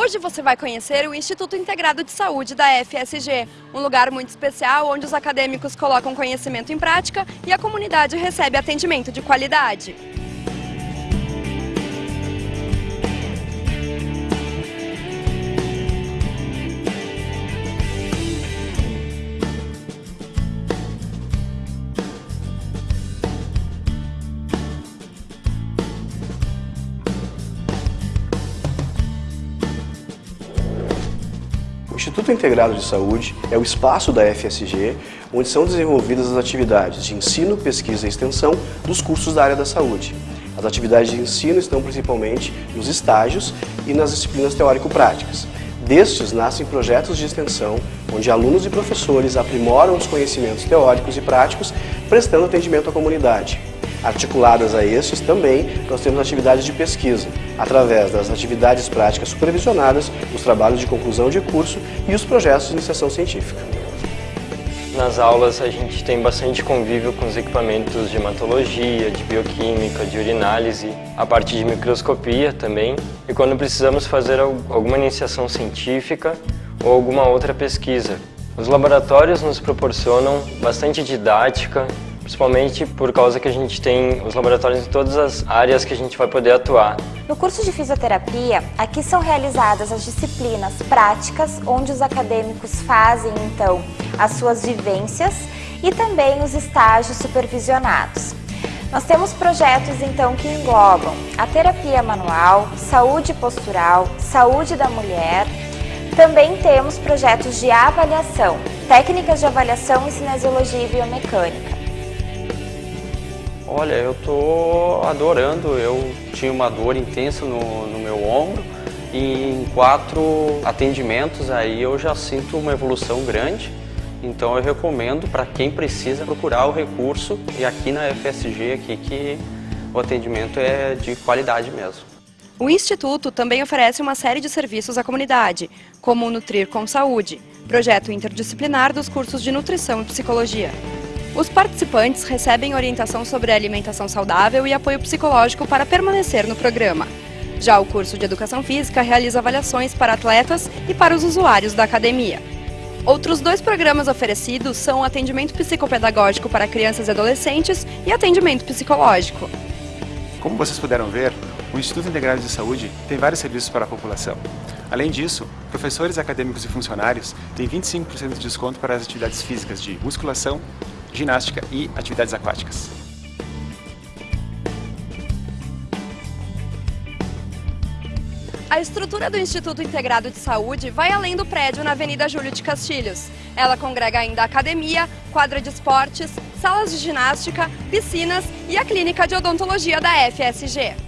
Hoje você vai conhecer o Instituto Integrado de Saúde da FSG, um lugar muito especial onde os acadêmicos colocam conhecimento em prática e a comunidade recebe atendimento de qualidade. Instituto Integrado de Saúde é o espaço da FSG onde são desenvolvidas as atividades de ensino, pesquisa e extensão dos cursos da área da saúde. As atividades de ensino estão principalmente nos estágios e nas disciplinas teórico-práticas. Destes nascem projetos de extensão, onde alunos e professores aprimoram os conhecimentos teóricos e práticos, prestando atendimento à comunidade. Articuladas a estes também, nós temos atividades de pesquisa, através das atividades práticas supervisionadas, os trabalhos de conclusão de curso e os projetos de iniciação científica. Nas aulas a gente tem bastante convívio com os equipamentos de hematologia, de bioquímica, de urinálise, a parte de microscopia também. E quando precisamos fazer alguma iniciação científica ou alguma outra pesquisa. Os laboratórios nos proporcionam bastante didática, principalmente por causa que a gente tem os laboratórios em todas as áreas que a gente vai poder atuar. No curso de fisioterapia, aqui são realizadas as disciplinas práticas, onde os acadêmicos fazem então as suas vivências e também os estágios supervisionados. Nós temos projetos então que englobam a terapia manual, saúde postural, saúde da mulher, também temos projetos de avaliação, técnicas de avaliação em cinesiologia e biomecânica. Olha, eu tô adorando. Eu tinha uma dor intensa no, no meu ombro e em quatro atendimentos aí eu já sinto uma evolução grande. Então eu recomendo para quem precisa procurar o recurso e aqui na FSG aqui que o atendimento é de qualidade mesmo. O Instituto também oferece uma série de serviços à comunidade, como o Nutrir com Saúde, projeto interdisciplinar dos cursos de Nutrição e Psicologia. Os participantes recebem orientação sobre alimentação saudável e apoio psicológico para permanecer no programa. Já o curso de Educação Física realiza avaliações para atletas e para os usuários da academia. Outros dois programas oferecidos são atendimento psicopedagógico para crianças e adolescentes e atendimento psicológico. Como vocês puderam ver, o Instituto Integrado de Saúde tem vários serviços para a população. Além disso, professores acadêmicos e funcionários têm 25% de desconto para as atividades físicas de musculação, ginástica e atividades aquáticas. A estrutura do Instituto Integrado de Saúde vai além do prédio na Avenida Júlio de Castilhos. Ela congrega ainda academia, quadra de esportes, salas de ginástica, piscinas e a clínica de odontologia da FSG.